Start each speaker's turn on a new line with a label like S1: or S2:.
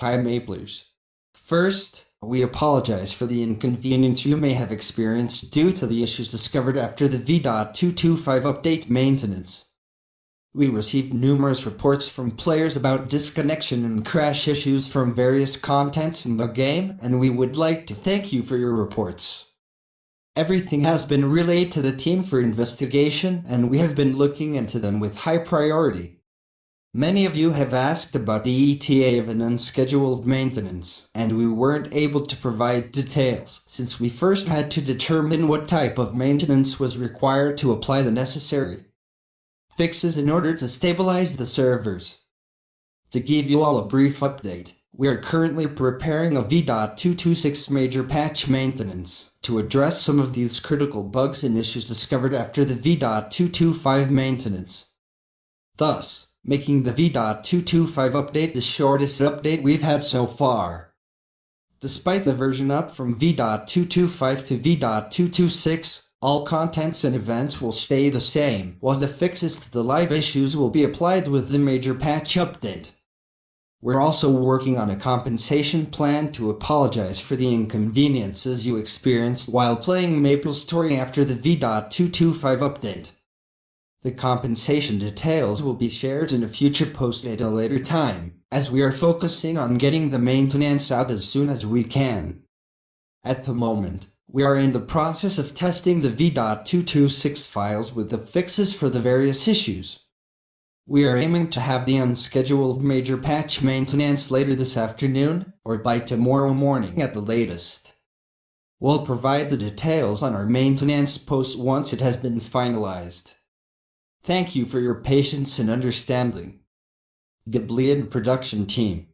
S1: Hi Maplers. First, we apologize for the inconvenience you may have experienced due to the issues discovered after the V.225 update maintenance. We received numerous reports from players about disconnection and crash issues from various contents in the game, and we would like to thank you for your reports. Everything has been relayed to the team for investigation, and we have been looking into them with high priority. Many of you have asked about the ETA of an unscheduled maintenance, and we weren't able to provide details since we first had to determine what type of maintenance was required to apply the necessary fixes in order to stabilize the servers. To give you all a brief update, we are currently preparing a V.226 major patch maintenance to address some of these critical bugs and issues discovered after the V.225 maintenance. Thus, making the V.225 update the shortest update we've had so far. Despite the version up from V.225 to V.226, all contents and events will stay the same, while the fixes to the live issues will be applied with the major patch update. We're also working on a compensation plan to apologize for the inconveniences you experienced while playing MapleStory after the V.225 update. The compensation details will be shared in a future post at a later time, as we are focusing on getting the maintenance out as soon as we can. At the moment, we are in the process of testing the V.226 files with the fixes for the various issues. We are aiming to have the unscheduled major patch maintenance later this afternoon, or by tomorrow morning at the latest. We'll provide the details on our maintenance post once it has been finalized. Thank you for your patience and understanding. Giblian Production Team